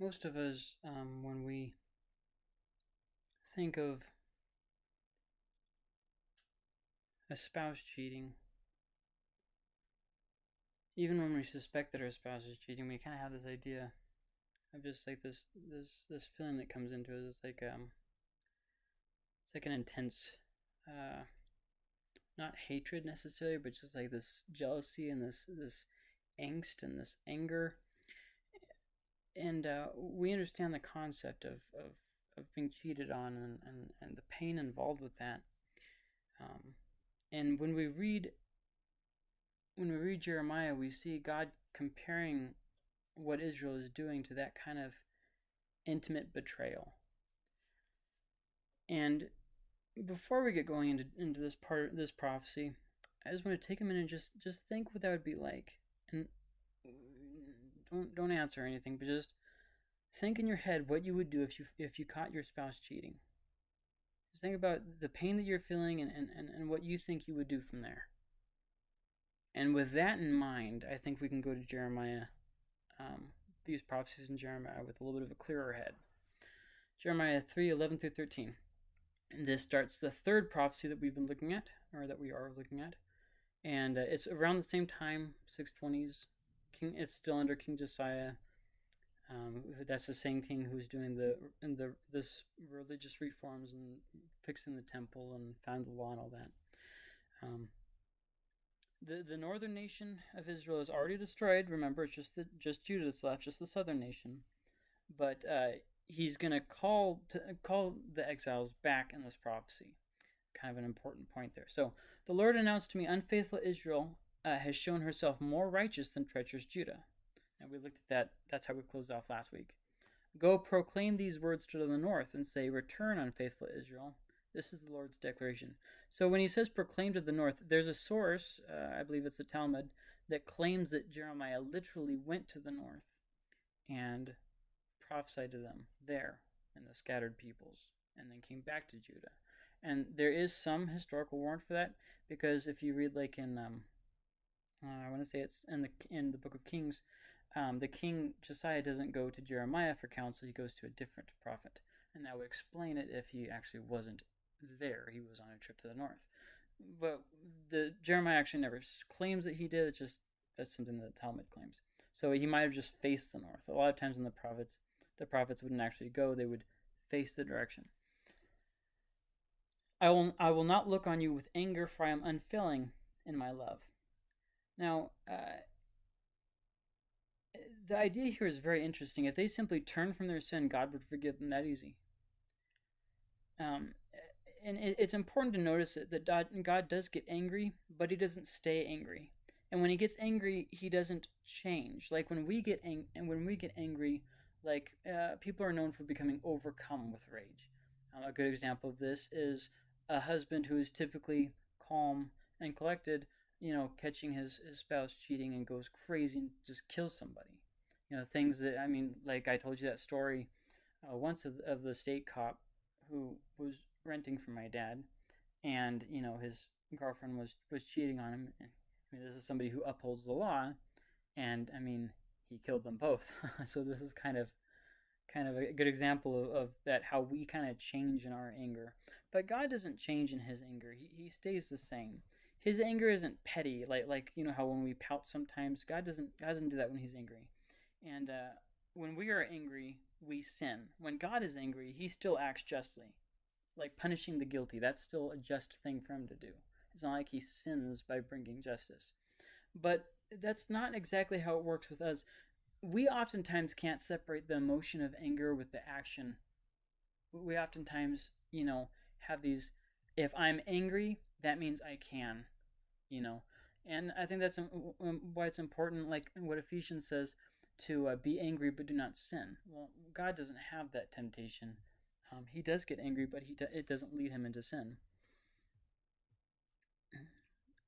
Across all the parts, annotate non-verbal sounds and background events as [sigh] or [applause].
most of us, um, when we think of a spouse cheating, even when we suspect that our spouse is cheating, we kind of have this idea of just like this this this feeling that comes into us. It's like um, it's like an intense, uh, not hatred necessarily, but just like this jealousy and this this angst and this anger. And uh, we understand the concept of, of, of being cheated on and, and, and the pain involved with that. Um, and when we read when we read Jeremiah, we see God comparing what Israel is doing to that kind of intimate betrayal. And before we get going into into this part this prophecy, I just want to take a minute and just just think what that would be like. And don't don't answer anything, but just think in your head what you would do if you if you caught your spouse cheating. Just think about the pain that you're feeling and, and, and, and what you think you would do from there. And with that in mind, I think we can go to Jeremiah, um, these prophecies in Jeremiah with a little bit of a clearer head. Jeremiah 3 11 through 13. And this starts the third prophecy that we've been looking at, or that we are looking at. And uh, it's around the same time, 620s. King, it's still under King Josiah. Um, that's the same king who's doing the in the this religious reforms and fixing the temple and found the law and all that. Um, the the northern nation of Israel is already destroyed. Remember, it's just the just Judah left, just the southern nation. But uh, he's going to call to call the exiles back in this prophecy. Kind of an important point there. So the Lord announced to me, unfaithful Israel uh, has shown herself more righteous than treacherous Judah. And we looked at that. That's how we closed off last week. Go proclaim these words to the north and say, Return, unfaithful Israel. This is the Lord's declaration. So when he says proclaim to the north, there's a source, uh, I believe it's the Talmud, that claims that Jeremiah literally went to the north and prophesied to them there in the scattered peoples and then came back to Judah. And there is some historical warrant for that because if you read like in um, uh, I want to say it's in the in the book of Kings, um, the king Josiah doesn't go to Jeremiah for counsel; he goes to a different prophet, and that would explain it if he actually wasn't there. He was on a trip to the north. But the Jeremiah actually never claims that he did. It just that's something that Talmud claims. So he might have just faced the north. A lot of times in the prophets, the prophets wouldn't actually go; they would face the direction. I will I will not look on you with anger, for I am unfailing in my love. Now, uh, the idea here is very interesting. If they simply turn from their sin, God would forgive them that easy. Um, and it, it's important to notice that, that God does get angry, but he doesn't stay angry. And when he gets angry, he doesn't change. Like when we get ang- and when we get angry, like uh, people are known for becoming overcome with rage. Um, a good example of this is a husband who is typically calm and collected, you know, catching his, his spouse cheating and goes crazy and just kills somebody. You know, things that I mean, like I told you that story uh, once of, of the state cop who was renting from my dad, and you know his girlfriend was was cheating on him. And, I mean, this is somebody who upholds the law, and I mean, he killed them both. [laughs] so this is kind of kind of a good example of, of that how we kind of change in our anger. But God doesn't change in his anger. He, he stays the same. His anger isn't petty, like like you know how when we pout sometimes, God doesn't God doesn't do that when he's angry. And uh, when we are angry, we sin. When God is angry, he still acts justly like punishing the guilty. That's still a just thing for him to do. It's not like he sins by bringing justice. But that's not exactly how it works with us. We oftentimes can't separate the emotion of anger with the action. We oftentimes, you know, have these if I'm angry, that means I can, you know. And I think that's why it's important, like what Ephesians says, to uh, be angry but do not sin. Well, God doesn't have that temptation um, he does get angry, but he do, it doesn't lead him into sin. [clears throat]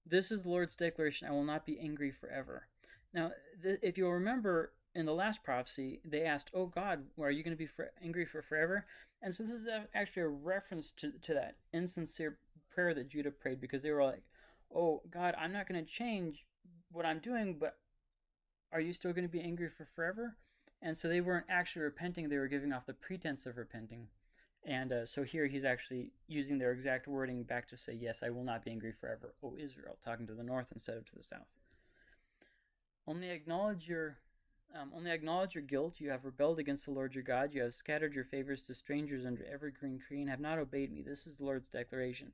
This is the Lord's declaration I will not be angry forever. Now, if you'll remember in the last prophecy, they asked, Oh God, are you going to be for- angry for forever? And so this is actually a reference to, to that insincere prayer that Judah prayed because they were like, Oh God, I'm not going to change what I'm doing, but are you still going to be angry for forever? and so they weren't actually repenting; they were giving off the pretense of repenting. And uh, so here he's actually using their exact wording back to say, "Yes, I will not be angry forever, O Israel," talking to the north instead of to the south. Only acknowledge your um, only acknowledge your guilt. You have rebelled against the Lord your God. You have scattered your favors to strangers under every green tree and have not obeyed me. This is the Lord's declaration.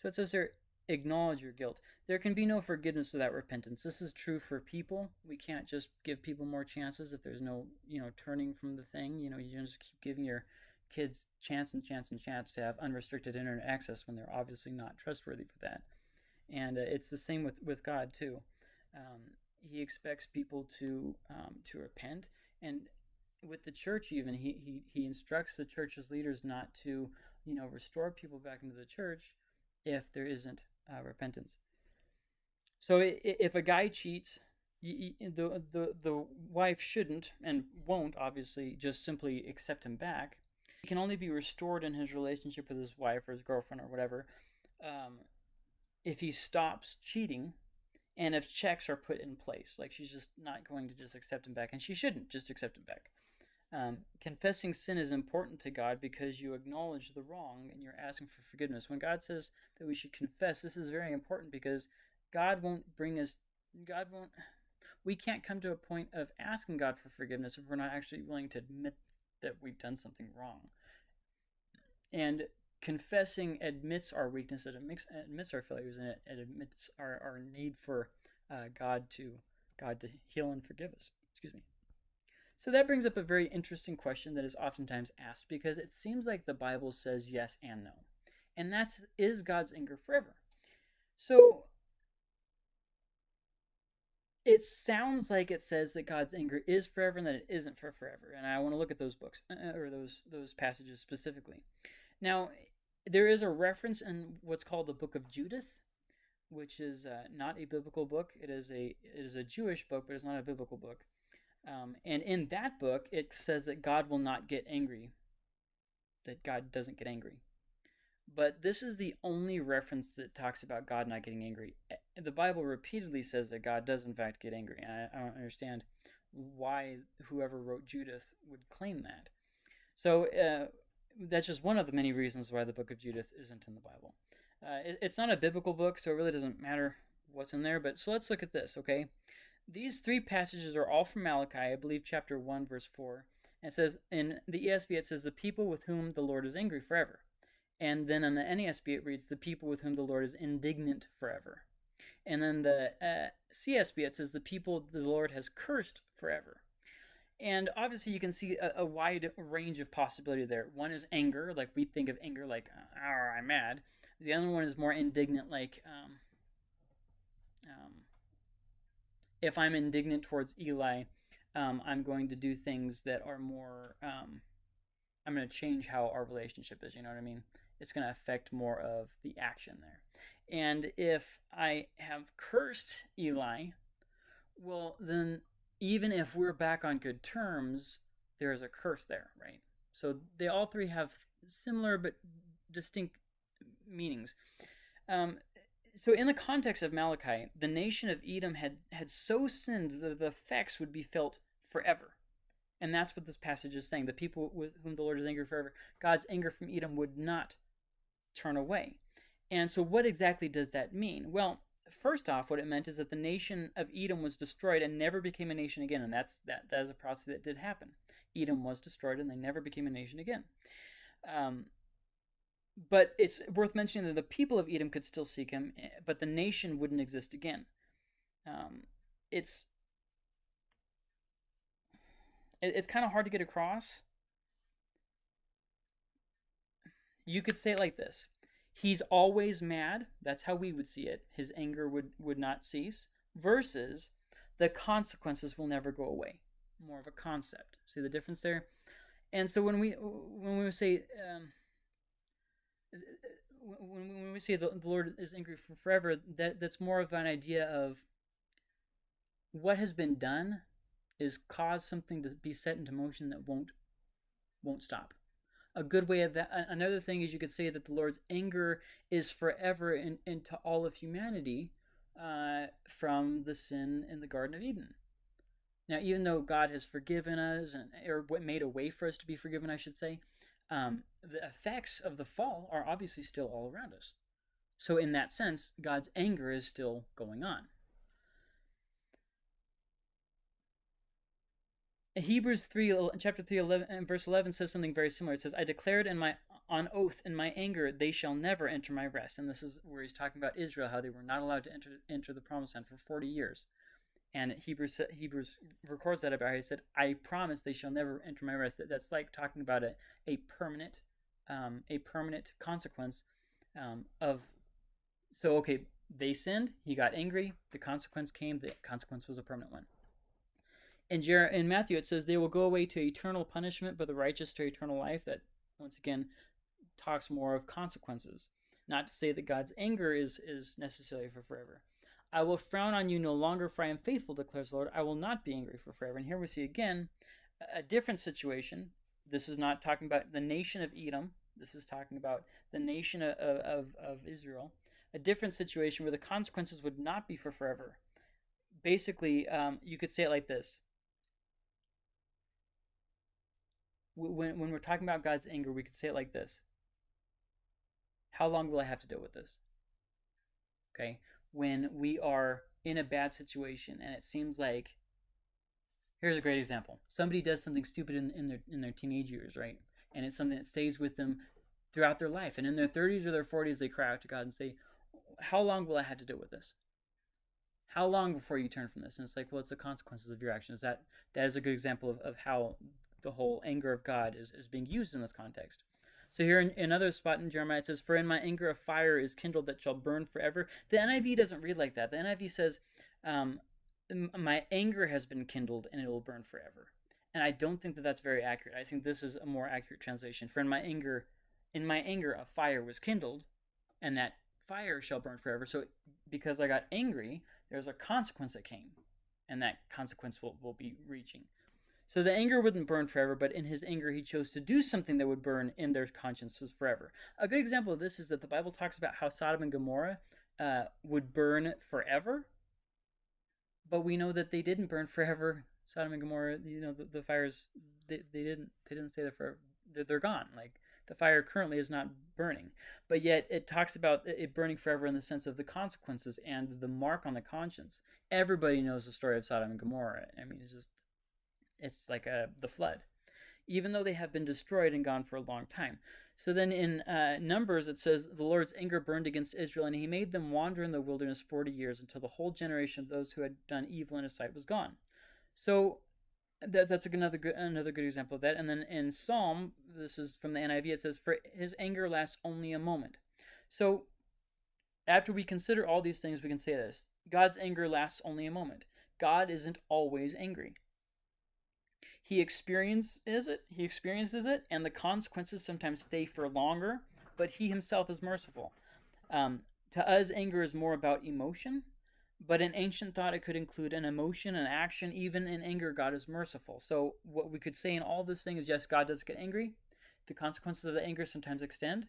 So it says here, acknowledge your guilt. There can be no forgiveness without repentance. This is true for people. We can't just give people more chances if there's no, you know, turning from the thing. You know, you just keep giving your kids chance and chance and chance to have unrestricted internet access when they're obviously not trustworthy for that. And uh, it's the same with, with God too. Um, he expects people to um, to repent, and with the church even he, he he instructs the church's leaders not to you know restore people back into the church if there isn't uh, repentance. So if a guy cheats, the the the wife shouldn't and won't obviously just simply accept him back. He can only be restored in his relationship with his wife or his girlfriend or whatever um, if he stops cheating and if checks are put in place. Like she's just not going to just accept him back, and she shouldn't just accept him back. Um, confessing sin is important to God because you acknowledge the wrong and you're asking for forgiveness. When God says that we should confess, this is very important because God won't bring us, God won't, we can't come to a point of asking God for forgiveness if we're not actually willing to admit that we've done something wrong. And confessing admits our weakness, it admits, admits our failures, and it, it admits our, our need for uh, God to God to heal and forgive us. Excuse me. So that brings up a very interesting question that is oftentimes asked because it seems like the Bible says yes and no. And that's is God's anger forever? So it sounds like it says that God's anger is forever and that it isn't for forever. And I want to look at those books uh, or those those passages specifically. Now, there is a reference in what's called the Book of Judith, which is uh, not a biblical book. It is a it is a Jewish book, but it's not a biblical book. Um, and in that book, it says that God will not get angry. That God doesn't get angry. But this is the only reference that talks about God not getting angry. The Bible repeatedly says that God does in fact get angry. And I, I don't understand why whoever wrote Judith would claim that. So uh, that's just one of the many reasons why the book of Judith isn't in the Bible. Uh, it, it's not a biblical book, so it really doesn't matter what's in there. But so let's look at this, okay? These three passages are all from Malachi, I believe, chapter 1, verse 4. And it says, in the ESV, it says, the people with whom the Lord is angry forever. And then in the NASB, it reads, the people with whom the Lord is indignant forever. And then the uh, CSB, it says, the people the Lord has cursed forever. And obviously, you can see a, a, wide range of possibility there. One is anger, like we think of anger like, oh, I'm mad. The other one is more indignant, like, um, um, if I'm indignant towards Eli, um, I'm going to do things that are more, um, I'm going to change how our relationship is, you know what I mean? It's going to affect more of the action there. And if I have cursed Eli, well, then even if we're back on good terms, there is a curse there, right? So they all three have similar but distinct meanings. Um, so in the context of Malachi, the nation of Edom had, had so sinned that the effects would be felt forever. And that's what this passage is saying. The people with whom the Lord is angry forever, God's anger from Edom would not turn away. And so what exactly does that mean? Well, first off, what it meant is that the nation of Edom was destroyed and never became a nation again, and that's that that is a prophecy that did happen. Edom was destroyed and they never became a nation again. Um, but it's worth mentioning that the people of Edom could still seek him, eh, but the nation wouldn't exist again. Um, it's it, it's kind of hard to get across. You could say it like this he's always mad. That's how we would see it. His anger would, would not cease. Versus the consequences will never go away. More of a concept. See the difference there? And so when we when we say um, when, when we say the, Lord is angry for forever, that that's more of an idea of what has been done is cause something to be set into motion that won't won't stop a good way of that. Another thing is you could say that the Lord's anger is forever in, into all of humanity uh, from the sin in the Garden of Eden. Now, even though God has forgiven us and or made a way for us to be forgiven, I should say, um, the effects of the fall are obviously still all around us. So, in that sense, God's anger is still going on. Hebrews 3, chapter 3, 11, and verse 11 says something very similar. It says, I declared in my on oath in my anger they shall never enter my rest. And this is where he's talking about Israel, how they were not allowed to enter enter the promised land for 40 years. And Hebrews Hebrews records that about. He said, "I promise they shall never enter my rest." That's like talking about a a permanent, um, a permanent consequence um, of. So okay, they sinned. He got angry. The consequence came. The consequence was a permanent one. In, Jer- in Matthew, it says they will go away to eternal punishment, but the righteous to eternal life. That once again talks more of consequences. Not to say that God's anger is is necessarily for forever. I will frown on you no longer, for I am faithful, declares the Lord. I will not be angry for forever. And here we see again a different situation. This is not talking about the nation of Edom. This is talking about the nation of, of, of Israel. A different situation where the consequences would not be for forever. Basically, um, you could say it like this. When, when we're talking about God's anger, we could say it like this How long will I have to deal with this? Okay when we are in a bad situation and it seems like here's a great example. Somebody does something stupid in, in their in their teenage years right? And it's something that stays with them throughout their life. And in their 30s or their 40s they cry out to god and say how long will i have to deal with this? How long before you turn from this? And it's like well it's the consequences of your actions. That that is a good example of, of how the whole anger of god is, is being used in this context so here in another spot in Jeremiah it says, "For in my anger a fire is kindled that shall burn forever." The NIV doesn't read like that. The NIV says, um, "My anger has been kindled and it will burn forever." And I don't think that that's very accurate. I think this is a more accurate translation. For in my anger, in my anger a fire was kindled, and that fire shall burn forever. So because I got angry, there's a consequence that came, and that consequence will, will be reaching. So the anger wouldn't burn forever, but in his anger, he chose to do something that would burn in their consciences forever. A good example of this is that the Bible talks about how Sodom and Gomorrah uh, would burn forever, but we know that they didn't burn forever. Sodom and Gomorrah, you know, the, the fires they, they didn't they didn't stay there forever. They're, they're gone. Like the fire currently is not burning, but yet it talks about it burning forever in the sense of the consequences and the mark on the conscience. Everybody knows the story of Sodom and Gomorrah. I mean, it's just it's like a, the flood, even though they have been destroyed and gone for a long time. So then in uh, Numbers, it says, The Lord's anger burned against Israel, and he made them wander in the wilderness 40 years until the whole generation of those who had done evil in his sight was gone. So that, that's another good, another good example of that. And then in Psalm, this is from the NIV, it says, For his anger lasts only a moment. So after we consider all these things, we can say this God's anger lasts only a moment. God isn't always angry. He experiences it, he experiences it, and the consequences sometimes stay for longer, but he himself is merciful. Um, to us, anger is more about emotion, but in ancient thought, it could include an emotion, an action. Even in anger, God is merciful. So, what we could say in all this thing is yes, God does get angry. The consequences of the anger sometimes extend,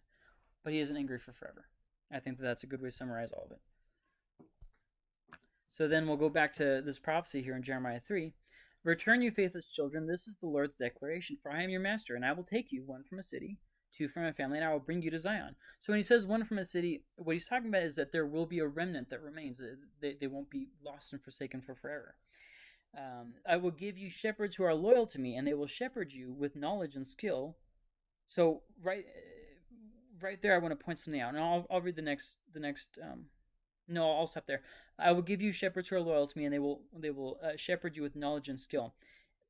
but he isn't angry for forever. I think that that's a good way to summarize all of it. So then we'll go back to this prophecy here in Jeremiah 3. Return, you faithless children, this is the Lord's declaration. For I am your master, and I will take you, one from a city, two from a family, and I will bring you to Zion. So when he says one from a city, what he's talking about is that there will be a remnant that remains. They, they won't be lost and forsaken for forever. Um, I will give you shepherds who are loyal to me, and they will shepherd you with knowledge and skill. So right, right there, I want to point something out, and I'll, I'll read the next the next um, no, I'll stop there. I will give you shepherds who are loyal to me, and they will they will uh, shepherd you with knowledge and skill.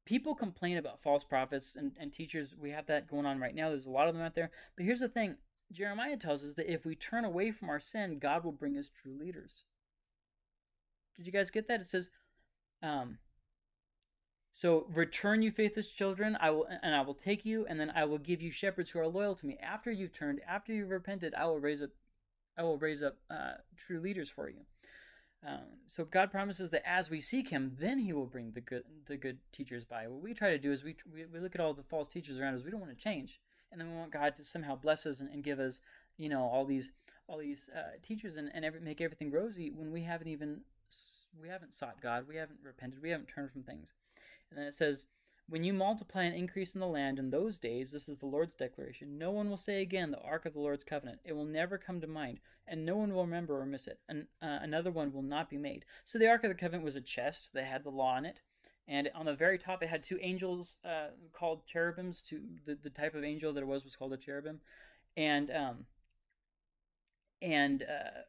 People complain about false prophets and, and teachers. We have that going on right now. There's a lot of them out there. But here's the thing Jeremiah tells us that if we turn away from our sin, God will bring us true leaders. Did you guys get that? It says, um, so return you faithless children, I will and I will take you, and then I will give you shepherds who are loyal to me. After you've turned, after you've repented, I will raise up I will raise up uh, true leaders for you. Um, so God promises that as we seek Him, then He will bring the good the good teachers by. What we try to do is we we, we look at all the false teachers around us. We don't want to change, and then we want God to somehow bless us and, and give us, you know, all these all these uh, teachers and, and every, make everything rosy when we haven't even we haven't sought God, we haven't repented, we haven't turned from things. And then it says, When you multiply and increase in the land in those days, this is the Lord's declaration, no one will say again, the ark of the Lord's covenant. It will never come to mind, and no one will remember or miss it. And uh, another one will not be made. So the ark of the covenant was a chest that had the law in it. And on the very top, it had two angels uh, called cherubims. To the, the type of angel that it was was called a cherubim, and um, and uh,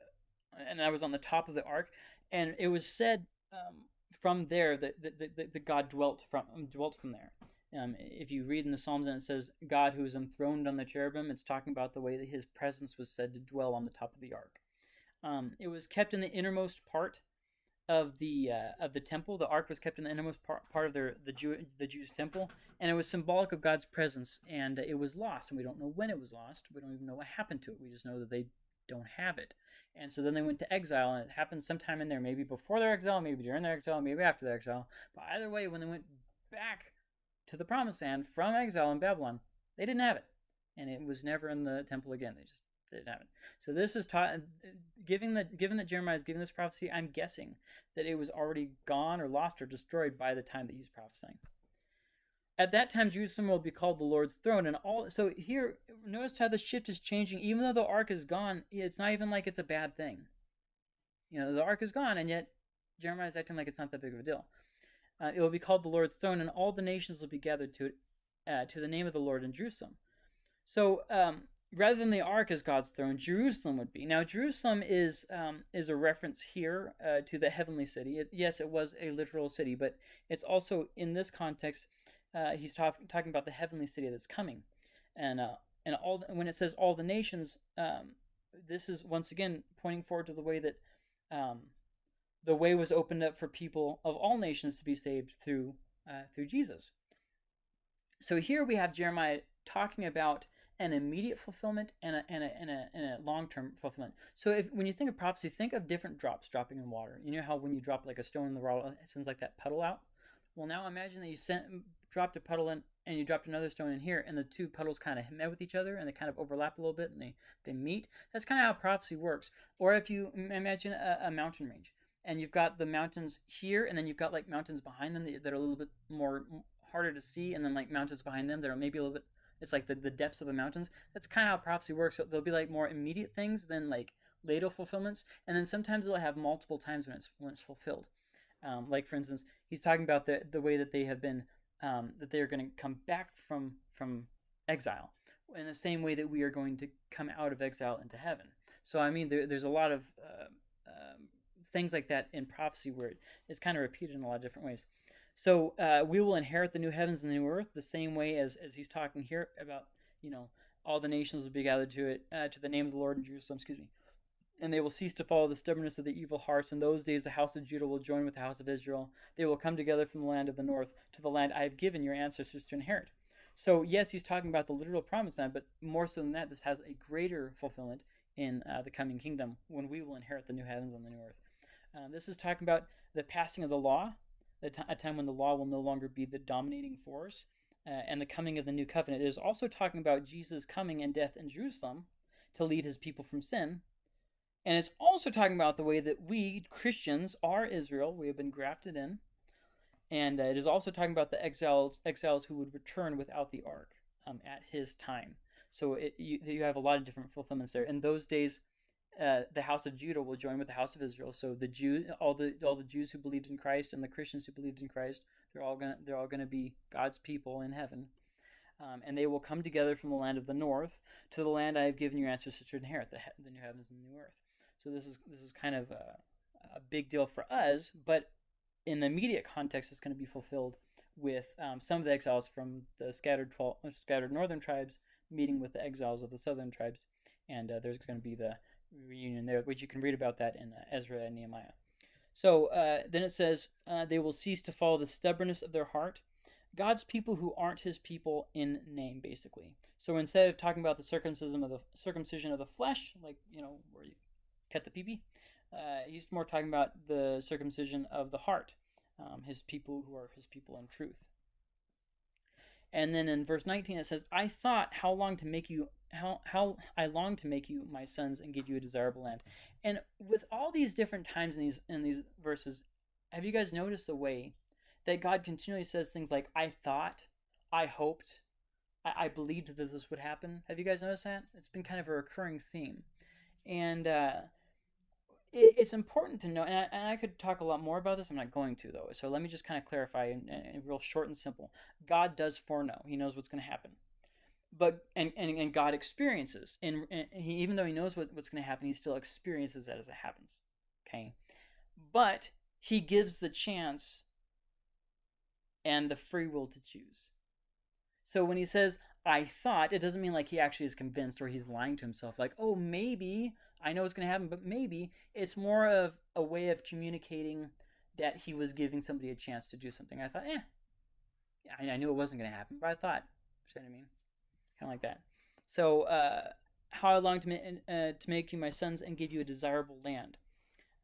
and I was on the top of the ark, and it was said um, from there that, the, that, that God dwelt from dwelt from there. Um, if you read in the Psalms and it says God who is enthroned on the cherubim, it's talking about the way that His presence was said to dwell on the top of the ark. Um, it was kept in the innermost part of the uh, of the temple. The ark was kept in the innermost part, part of their the Jew the Jews' temple, and it was symbolic of God's presence. And it was lost, and we don't know when it was lost. We don't even know what happened to it. We just know that they don't have it. And so then they went to exile, and it happened sometime in there, maybe before their exile, maybe during their exile, maybe after their exile. But either way, when they went back to the promised land from exile in Babylon, they didn't have it. And it was never in the temple again. They just didn't have it. So this is taught, uh, given that given that Jeremiah is giving this prophecy, I'm guessing that it was already gone or lost or destroyed by the time that he's prophesying. At that time, Jerusalem will be called the Lord's throne, and all. So here, notice how the shift is changing. Even though the ark is gone, it's not even like it's a bad thing. You know, the ark is gone, and yet Jeremiah is acting like it's not that big of a deal. Uh, it will be called the Lord's throne, and all the nations will be gathered to it, uh, to the name of the Lord in Jerusalem. So um, rather than the ark as God's throne, Jerusalem would be. Now, Jerusalem is um, is a reference here uh, to the heavenly city. It, yes, it was a literal city, but it's also in this context uh, he's talk, talking about the heavenly city that's coming, and uh, and all the, when it says all the nations, um, this is once again pointing forward to the way that um, the way was opened up for people of all nations to be saved through uh, through Jesus. So here we have Jeremiah talking about an immediate fulfillment and a, and a, and a, and a long-term fulfillment. So if when you think of prophecy, think of different drops dropping in water. You know how when you drop like a stone in the water, it sends like that puddle out? Well, now imagine that you sent, dropped a puddle in and you dropped another stone in here and the two puddles kind of met with each other and they kind of overlap a little bit and they, they meet. That's kind of how prophecy works. Or if you imagine a, a mountain range and you've got the mountains here and then you've got like mountains behind them that, that are a little bit more harder to see and then like mountains behind them that are maybe a little bit it's like the, the depths of the mountains that's kind of how prophecy works so there'll be like more immediate things than like later fulfillments and then sometimes it'll have multiple times when it's when it's fulfilled um, like for instance he's talking about the, the way that they have been um, that they are going to come back from from exile in the same way that we are going to come out of exile into heaven. So I mean, there, there's a lot of uh, um, things like that in prophecy where it is kind of repeated in a lot of different ways. So uh, we will inherit the new heavens and the new earth the same way as as he's talking here about you know all the nations will be gathered to it uh, to the name of the Lord in Jerusalem. Excuse me and they will cease to follow the stubbornness of the evil hearts. In those days, the house of Judah will join with the house of Israel. They will come together from the land of the north to the land I have given your ancestors to inherit. So, yes, he's talking about the literal promised land, but more so than that, this has a greater fulfillment in uh, the coming kingdom when we will inherit the new heavens and the new earth. Uh, this is talking about the passing of the law, a time when the law will no longer be the dominating force, uh, and the coming of the new covenant. It is also talking about Jesus' coming and death in Jerusalem to lead his people from sin and it's also talking about the way that we, Christians, are Israel. We have been grafted in. And uh, it is also talking about the exiles, exiles who would return without the ark um, at his time. So it, you, you have a lot of different fulfillments there. In those days, uh, the house of Judah will join with the house of Israel. So the Jew, all the all the Jews who believed in Christ and the Christians who believed in Christ, they're all gonna they're all gonna be God's people in heaven, um, and they will come together from the land of the north to the land I have given your ancestors to inherit, the, the new heavens and the new earth. So this is this is kind of a, a big deal for us, but in the immediate context, it's going to be fulfilled with um, some of the exiles from the scattered 12, uh, scattered northern tribes meeting with the exiles of the southern tribes, and uh, there's going to be the reunion there, which you can read about that in uh, Ezra and Nehemiah. So uh, then it says, uh, they will cease to follow the stubbornness of their heart. God's people who aren't his people in name, basically. So instead of talking about the circumcision of the circumcision of the flesh, like you know, where you cut the peepee. Uh, he's more talking about the circumcision of the heart, um, his people who are his people in truth. And then in verse 19 it says, I thought how long to make you how how I long to make you my sons and give you a desirable land. And with all these different times in these in these verses, have you guys noticed the way that God continually says things like, I thought, I hoped, I, I believed that this would happen. Have you guys noticed that? It's been kind of a recurring theme. And uh, it's important to know, and I, and I, could talk a lot more about this. I'm not going to, though. So let me just kind of clarify in, real short and simple. God does foreknow, He knows what's going to happen but and, and, and God experiences, and, and he, even though he knows what, what's going to happen, he still experiences that as it happens. Okay, but he gives the chance and the free will to choose. So when he says, I thought, it doesn't mean like he actually is convinced or he's lying to himself, like, oh, maybe I know it's going to happen, but maybe. It's more of a way of communicating that he was giving somebody a chance to do something. I thought, eh, I, I knew it wasn't going to happen, but I thought, you know what I mean? Kind of like that. So, uh, how I long to, ma- uh, to make you my sons and give you a desirable land.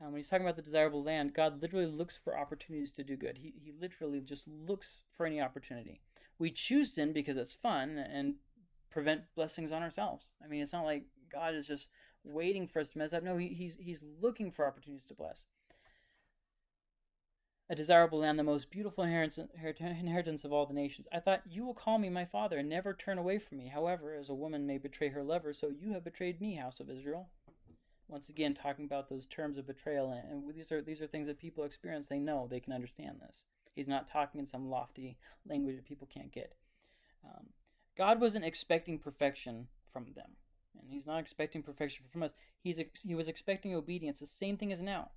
Um, when he's talking about the desirable land, God literally looks for opportunities to do good. He, he literally just looks for any opportunity. We choose sin because it's fun and prevent blessings on ourselves. I mean, it's not like God is just waiting for us to mess up. No, he, he's, he's looking for opportunities to bless. A desirable land, the most beautiful inheritance of all the nations. I thought, You will call me my father and never turn away from me. However, as a woman may betray her lover, so you have betrayed me, house of Israel once again talking about those terms of betrayal and, these are these are things that people experience they know they can understand this he's not talking in some lofty language that people can't get um, god wasn't expecting perfection from them and he's not expecting perfection from us he's he was expecting obedience the same thing as now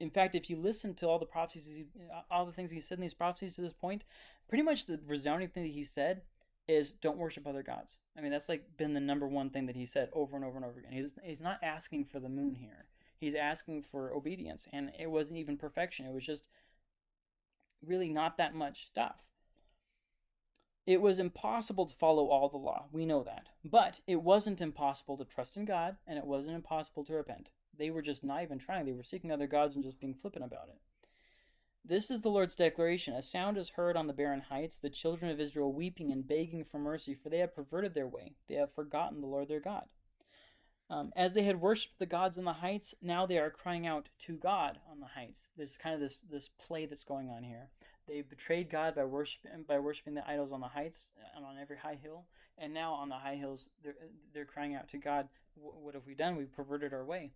in fact if you listen to all the prophecies all the things he said in these prophecies to this point pretty much the resounding thing that he said is don't worship other gods. I mean, that's like been the number one thing that he said over and over and over again. He's he's not asking for the moon here. He's asking for obedience, and it wasn't even perfection. It was just really not that much stuff. It was impossible to follow all the law. We know that. But it wasn't impossible to trust in God, and it wasn't impossible to repent. They were just not even trying. They were seeking other gods and just being flippant about it. This is the Lord's declaration. A sound is heard on the barren heights, the children of Israel weeping and begging for mercy, for they have perverted their way. They have forgotten the Lord their God. Um, as they had worshipped the gods on the heights, now they are crying out to God on the heights. There's kind of this this play that's going on here. They betrayed God by worshiping by worshiping the idols on the heights and on every high hill, and now on the high hills they're they're crying out to God. What have we done? We've perverted our way.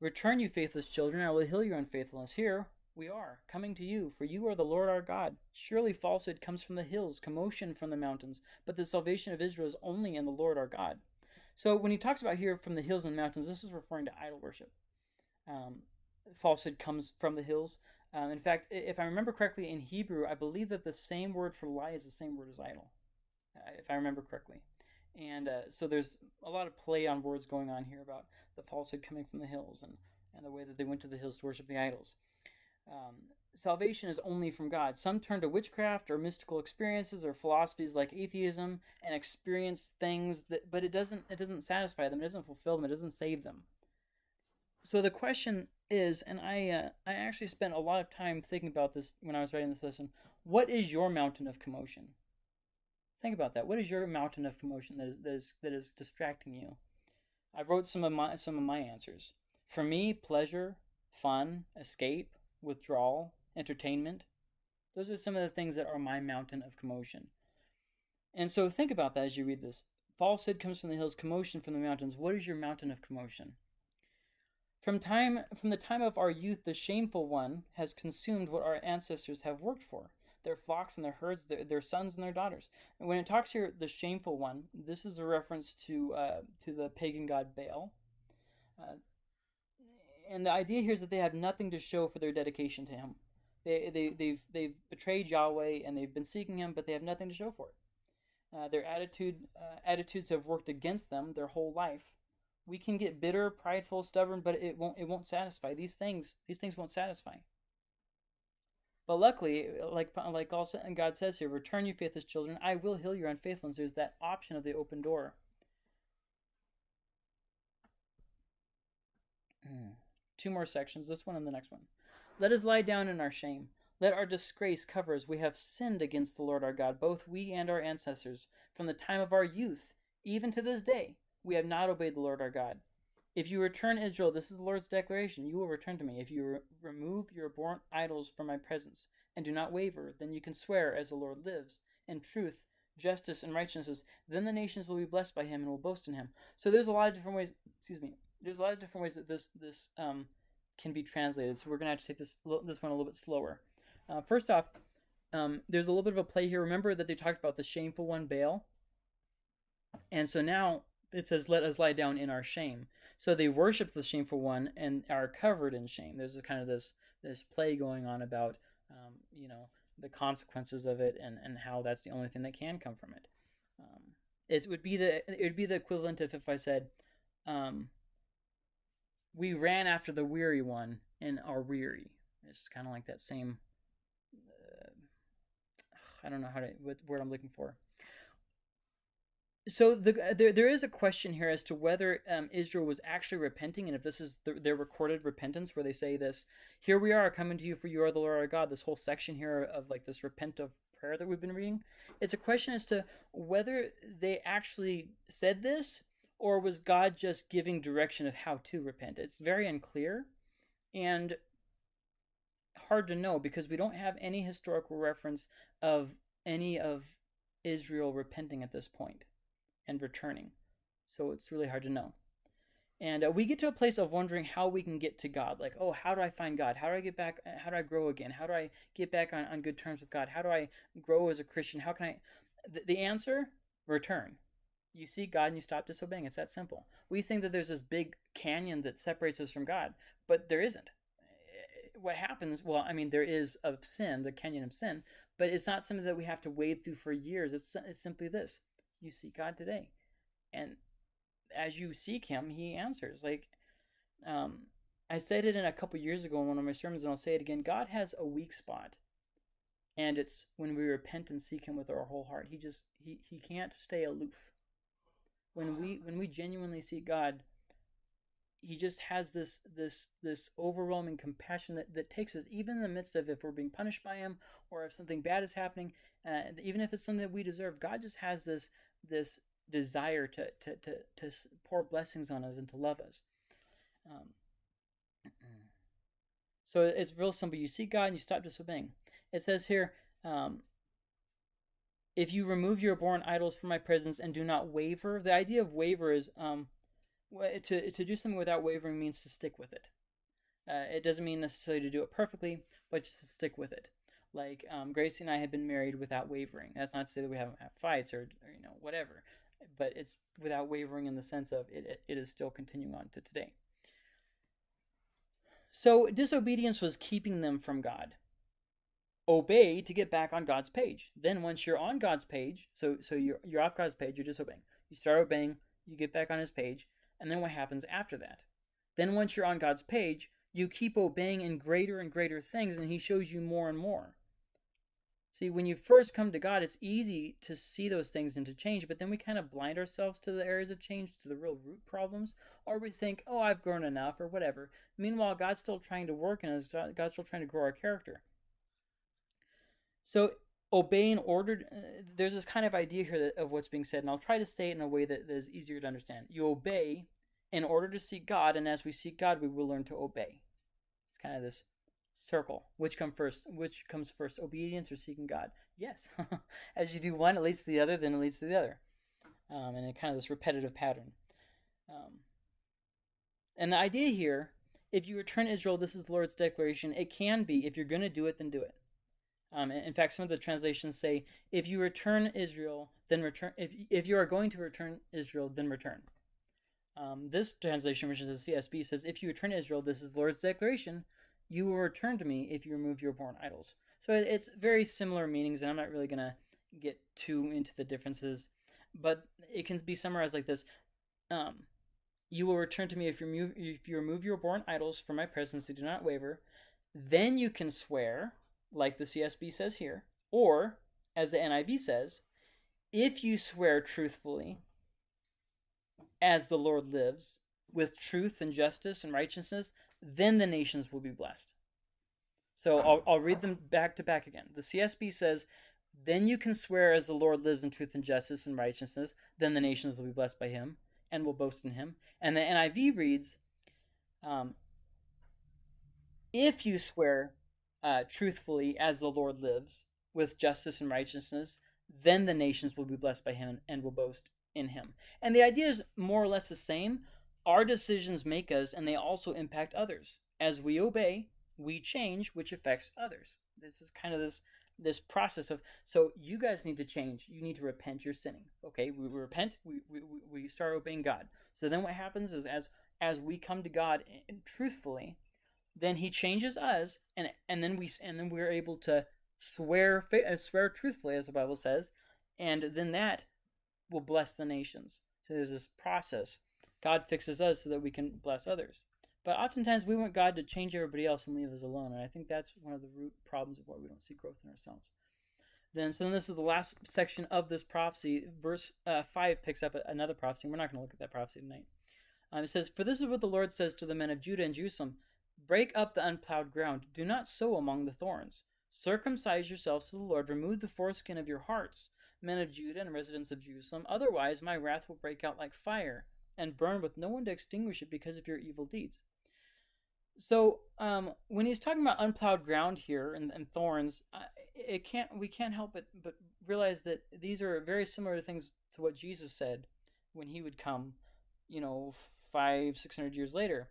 Return, you faithless children, I will heal your unfaithfulness. Here, we are, coming to you, for you are the Lord our God. Surely falsehood comes from the hills, commotion from the mountains, but the salvation of Israel is only in the Lord our God. So when he talks about here from the hills and mountains, this is referring to idol worship. Um, falsehood comes from the hills. Um, in fact, if I remember correctly, in Hebrew, I believe that the same word for lie is the same word as idol, uh, if I remember correctly. And uh, so there's a lot of play on words going on here about the falsehood coming from the hills and, and the way that they went to the hills to worship the idols. Um, salvation is only from God. Some turn to witchcraft or mystical experiences or philosophies like atheism and experience things that, but it doesn't it doesn't satisfy them. It doesn't fulfill them. It doesn't save them. So the question is, and I uh, I actually spent a lot of time thinking about this when I was writing this lesson. What is your mountain of commotion? Think about that. What is your mountain of commotion that is that is, that is distracting you? I wrote some of my some of my answers. For me, pleasure, fun, escape, withdrawal, entertainment. Those are some of the things that are my mountain of commotion. And so think about that as you read this. Falsehood comes from the hills, commotion from the mountains. What is your mountain of commotion? From time from the time of our youth, the shameful one has consumed what our ancestors have worked for. Their flocks and their herds, their, their sons and their daughters. And when it talks here, the shameful one, this is a reference to uh, to the pagan god Baal. Uh, and the idea here is that they have nothing to show for their dedication to him. They, they, they've, they've betrayed Yahweh and they've been seeking him, but they have nothing to show for it. Uh, their attitude, uh, attitudes have worked against them their whole life. We can get bitter, prideful, stubborn, but it won't, it won't satisfy. These things, these things won't satisfy. But luckily, like like also and God says here, return you faithless children, I will heal your unfaithfulness. There's that option of the open door. Hmm. Two more sections, this one and the next one. Let us lie down in our shame. Let our disgrace cover us. We have sinned against the Lord our God, both we and our ancestors. From the time of our youth, even to this day, we have not obeyed the Lord our God. If you return Israel, this is the Lord's declaration, you will return to me. If you re- remove your abhorrent idols from my presence, and do not waver, then you can swear as the Lord lives, in truth, justice, and righteousness. Then the nations will be blessed by him and will boast in him. So there's a lot of different ways. Excuse me. There's a lot of different ways that this this um, can be translated. So we're gonna have to take this this one a little bit slower. Uh, first off, um, there's a little bit of a play here. Remember that they talked about the shameful one, Baal, and so now it says, "Let us lie down in our shame." So they worship the shameful one and are covered in shame. There's a kind of this this play going on about um, you know the consequences of it and, and how that's the only thing that can come from it. Um, it would be the it would be the equivalent of if I said, um, "We ran after the weary one and are weary." It's kind of like that same. Uh, I don't know how to what word I'm looking for so the, uh, there, there is a question here as to whether um, Israel was actually repenting, and if this is the, their recorded repentance, where they say this, "Here we are coming to you, for you are the Lord our God." This whole section here of like this repentive prayer that we've been reading, it's a question as to whether they actually said this, or was God just giving direction of how to repent. It's very unclear, and hard to know because we don't have any historical reference of any of Israel repenting at this point and returning. So it's really hard to know. And uh, we get to a place of wondering how we can get to God. Like, oh, how do I find God? How do I get back? Uh, how do I grow again? How do I get back on, on good terms with God? How do I grow as a Christian? How can I? The, the answer return. You see God and you stop disobeying. It's that simple. We think that there's this big canyon that separates us from God, but there isn't. Uh, what happens, well, I mean, there is of sin, the canyon of sin, but it's not something that we have to wade through for years. It's, it's simply this you seek God today. And as you seek Him, He answers. Like, um, I said it in a couple years ago in one of my sermons, and I'll say it again. God has a weak spot, and it's when we repent and seek Him with our whole heart. He just He He can't stay aloof. When we when we genuinely seek God, He just has this this this overwhelming compassion that, that takes us even in the midst of if we're being punished by Him or if something bad is happening, uh, even if it's something that we deserve. God just has this this desire to, to, to, to pour blessings on us and to love us. Um, [clears throat] so it's real simple. You see God and you stop disobeying. It says here, um, if you remove your abhorrent idols from my presence and do not waver, the idea of waver is um, to, to do something without wavering means to stick with it. Uh, it doesn't mean necessarily to do it perfectly, but just to stick with it. Like um, Gracie and I have been married without wavering. That's not to say that we haven't had fights or, or you know whatever, but it's without wavering in the sense of it, it is still continuing on to today. So disobedience was keeping them from God. Obey to get back on God's page. Then once you're on God's page, so so you're you're off God's page, you're disobeying. You start obeying, you get back on His page, and then what happens after that? Then once you're on God's page, you keep obeying in greater and greater things, and He shows you more and more. See, when you first come to God, it's easy to see those things and to change, but then we kind of blind ourselves to the areas of change, to the real root problems, or we think, oh, I've grown enough, or whatever. Meanwhile, God's still trying to work in us, God's still trying to grow our character. So, obeying ordered, uh, there's this kind of idea here that, of what's being said, and I'll try to say it in a way that, that is easier to understand. You obey in order to seek God, and as we seek God, we will learn to obey. It's kind of this circle. Which come first? Which comes first, obedience or seeking God? Yes. [laughs] As you do one, it leads to the other, then it leads to the other, um, and it kind of this repetitive pattern. Um, and the idea here, if you return Israel, this is the Lord's declaration. It can be if you're going to do it, then do it. Um, in fact, some of the translations say, "If you return Israel, then return. If if you are going to return Israel, then return." Um, this translation, which is the CSB, says, "If you return Israel, this is the Lord's declaration you will return to me if you remove your abhorrent idols. So it's very similar meanings, and I'm not really going to get too into the differences, but it can be summarized like this. Um, you will return to me if you, remove, if you remove your abhorrent idols from my presence and do not waver. Then you can swear, like the CSB says here, or, as the NIV says, if you swear truthfully, as the Lord lives, with truth and justice and righteousness, then the nations will be blessed. So I'll, I'll read them back to back again. The CSB says, Then you can swear as the Lord lives in truth and justice and righteousness, then the nations will be blessed by him and will boast in him. And the NIV reads, um, If you swear uh, truthfully as the Lord lives, with justice and righteousness, then the nations will be blessed by him and will boast in him. And the idea is more or less the same. Our decisions make us, and they also impact others. As we obey, we change, which affects others. This is kind of this this process of so you guys need to change. You need to repent. You're sinning. Okay, we, we repent. We, we we start obeying God. So then what happens is as as we come to God truthfully, then He changes us, and and then we and then we're able to swear uh, swear truthfully, as the Bible says, and then that will bless the nations. So there's this process. God fixes us so that we can bless others. But oftentimes we want God to change everybody else and leave us alone. And I think that's one of the root problems of why we don't see growth in ourselves. Then, so then this is the last section of this prophecy. Verse uh, 5 picks up another prophecy. We're not going to look at that prophecy tonight. Um, it says, For this is what the Lord says to the men of Judah and Jerusalem Break up the unplowed ground, do not sow among the thorns. Circumcise yourselves to the Lord, remove the foreskin of your hearts, men of Judah and residents of Jerusalem. Otherwise, my wrath will break out like fire and burn with no one to extinguish it because of your evil deeds. So um, when he's talking about unplowed ground here and, and thorns, it can't we can't help but but realize that these are very similar things to what Jesus said when he would come, you know, five six hundred years later,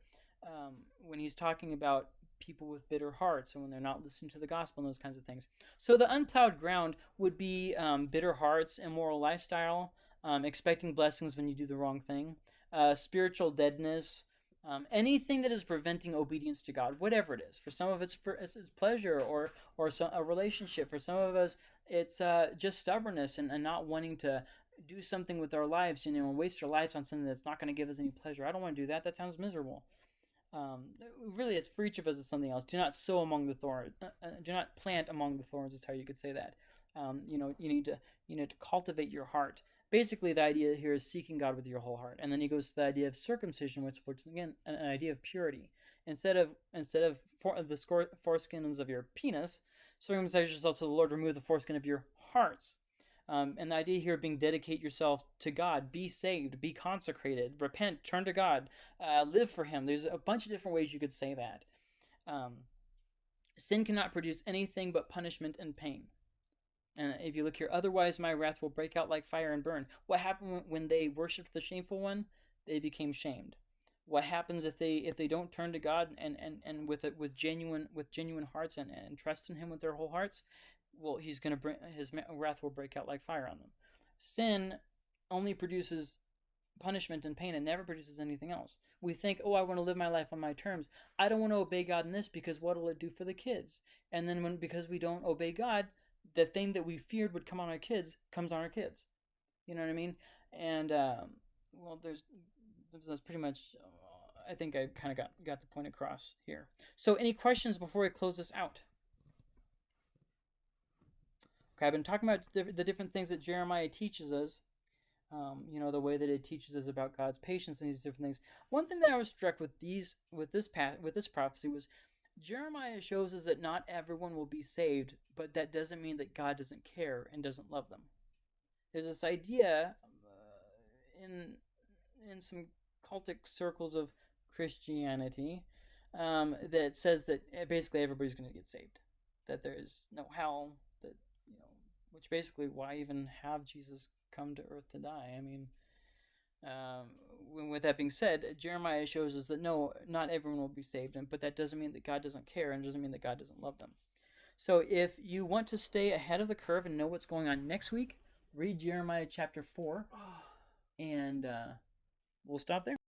um, when he's talking about people with bitter hearts and when they're not listening to the gospel and those kinds of things. So the unplowed ground would be um, bitter hearts, immoral lifestyle, um, expecting blessings when you do the wrong thing, uh, spiritual deadness, um, anything that is preventing obedience to God, whatever it is. For some of it's for it's, pleasure or or some, a relationship. For some of us, it's uh, just stubbornness and, and not wanting to do something with our lives, you know, and waste our lives on something that's not going to give us any pleasure. I don't want to do that. That sounds miserable. Um, really, it's for each of us. It's something else. Do not sow among the thorns. Uh, uh, do not plant among the thorns. Is how you could say that. Um, you know, you need to you know to cultivate your heart basically the idea here is seeking God with your whole heart. And then he goes to the idea of circumcision, which puts again an, an idea of purity. Instead of instead of for, the foreskins of your penis, circumcise yourself to the Lord. Remove the foreskin of your hearts. Um, and the idea here being dedicate yourself to God, be saved, be consecrated, repent, turn to God, uh, live for Him. There's a bunch of different ways you could say that. Um, sin cannot produce anything but punishment and pain. And if you look here, otherwise my wrath will break out like fire and burn. What happened when they worshipped the shameful one? They became shamed. What happens if they if they don't turn to God and and, and with it with genuine with genuine hearts and, and trust in Him with their whole hearts? Well, He's gonna bring His wrath will break out like fire on them. Sin only produces punishment and pain. It never produces anything else. We think, oh, I want to live my life on my terms. I don't want to obey God in this because what will it do for the kids? And then when because we don't obey God, the thing that we feared would come on our kids comes on our kids. You know what I mean? And um, well, there's that's pretty much. Uh, I think I kind of got got the point across here. So, any questions before we close this out? Okay, I've been talking about the different things that Jeremiah teaches us. Um, you know, the way that it teaches us about God's patience and these different things. One thing that I was struck with these with this pat with this prophecy was Jeremiah shows us that not everyone will be saved, but that doesn't mean that God doesn't care and doesn't love them. There's this idea uh, in in some cultic circles of Christianity um, that says that eh, basically everybody's going to get saved, that there is no hell, that you know, which basically why even have Jesus come to earth to die? I mean, um, with that being said, Jeremiah shows us that no, not everyone will be saved, and but that doesn't mean that God doesn't care and doesn't mean that God doesn't love them. So if you want to stay ahead of the curve and know what's going on next week, read Jeremiah chapter 4, [sighs] and uh, we'll stop there.